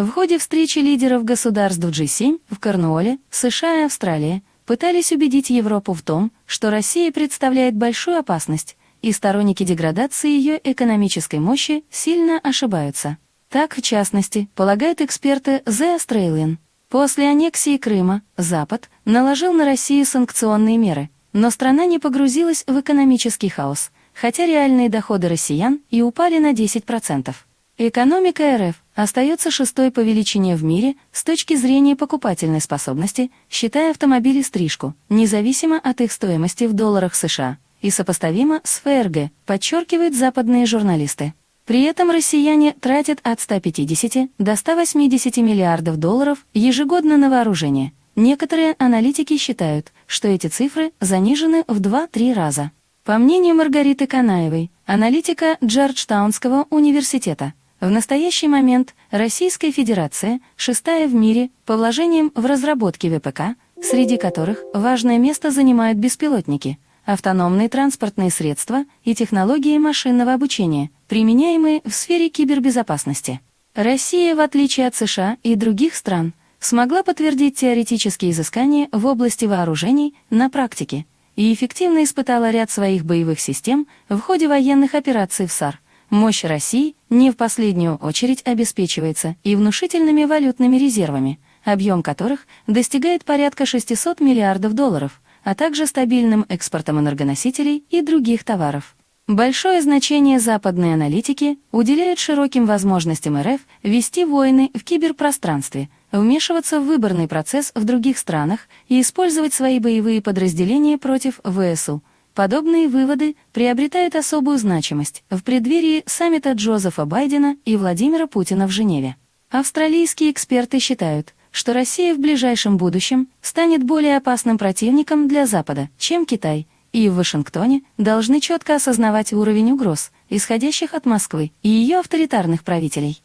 В ходе встречи лидеров государств G7 в Корнуолле, США и Австралия пытались убедить Европу в том, что Россия представляет большую опасность, и сторонники деградации ее экономической мощи сильно ошибаются. Так, в частности, полагают эксперты The Australian. После аннексии Крыма Запад наложил на Россию санкционные меры, но страна не погрузилась в экономический хаос, хотя реальные доходы россиян и упали на 10%. Экономика РФ остается шестой по величине в мире с точки зрения покупательной способности, считая автомобили стрижку, независимо от их стоимости в долларах США, и сопоставимо с ФРГ, подчеркивают западные журналисты. При этом россияне тратят от 150 до 180 миллиардов долларов ежегодно на вооружение. Некоторые аналитики считают, что эти цифры занижены в 2-3 раза. По мнению Маргариты Канаевой, аналитика Джорджтаунского университета, в настоящий момент Российская Федерация шестая в мире по вложениям в разработке ВПК, среди которых важное место занимают беспилотники, автономные транспортные средства и технологии машинного обучения, применяемые в сфере кибербезопасности. Россия, в отличие от США и других стран, смогла подтвердить теоретические изыскания в области вооружений на практике и эффективно испытала ряд своих боевых систем в ходе военных операций в САР – Мощь России не в последнюю очередь обеспечивается и внушительными валютными резервами, объем которых достигает порядка 600 миллиардов долларов, а также стабильным экспортом энергоносителей и других товаров. Большое значение западные аналитики уделяют широким возможностям РФ вести войны в киберпространстве, вмешиваться в выборный процесс в других странах и использовать свои боевые подразделения против ВСУ, Подобные выводы приобретают особую значимость в преддверии саммита Джозефа Байдена и Владимира Путина в Женеве. Австралийские эксперты считают, что Россия в ближайшем будущем станет более опасным противником для Запада, чем Китай, и в Вашингтоне должны четко осознавать уровень угроз, исходящих от Москвы и ее авторитарных правителей.